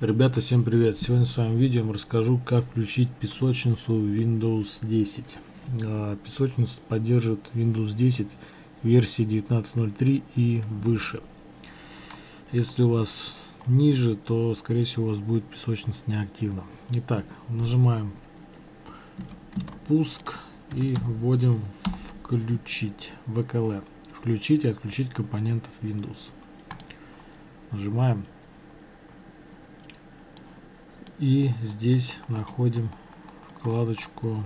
Ребята, всем привет! Сегодня в своем видео расскажу, как включить песочницу Windows 10. А, песочница поддерживает Windows 10 версии 19.03 и выше. Если у вас ниже, то скорее всего у вас будет песочница неактивна. Итак, нажимаем пуск и вводим включить ВКЛ. Включить и отключить компонентов Windows. Нажимаем и здесь находим вкладочку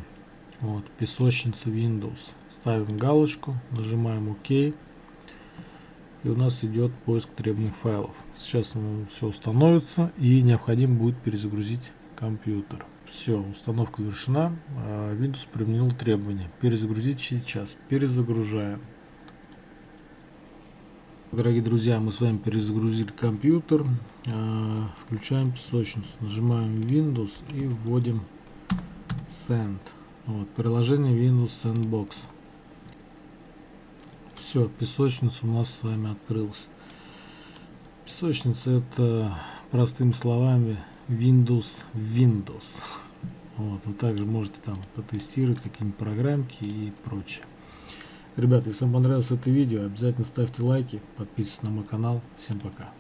вот, песочница Windows. Ставим галочку, нажимаем ОК. И у нас идет поиск требуемых файлов. Сейчас все установится и необходимо будет перезагрузить компьютер. Все, установка завершена. А, Windows применил требования. Перезагрузить сейчас. Перезагружаем. Дорогие друзья, мы с вами перезагрузили компьютер, а, включаем песочницу, нажимаем Windows и вводим Send. Вот, приложение Windows Sandbox. Все, песочница у нас с вами открылась. Песочница это, простыми словами, Windows Windows. Вот, вы также можете там потестировать какие-нибудь программки и прочее. Ребята, если вам понравилось это видео, обязательно ставьте лайки, подписывайтесь на мой канал. Всем пока.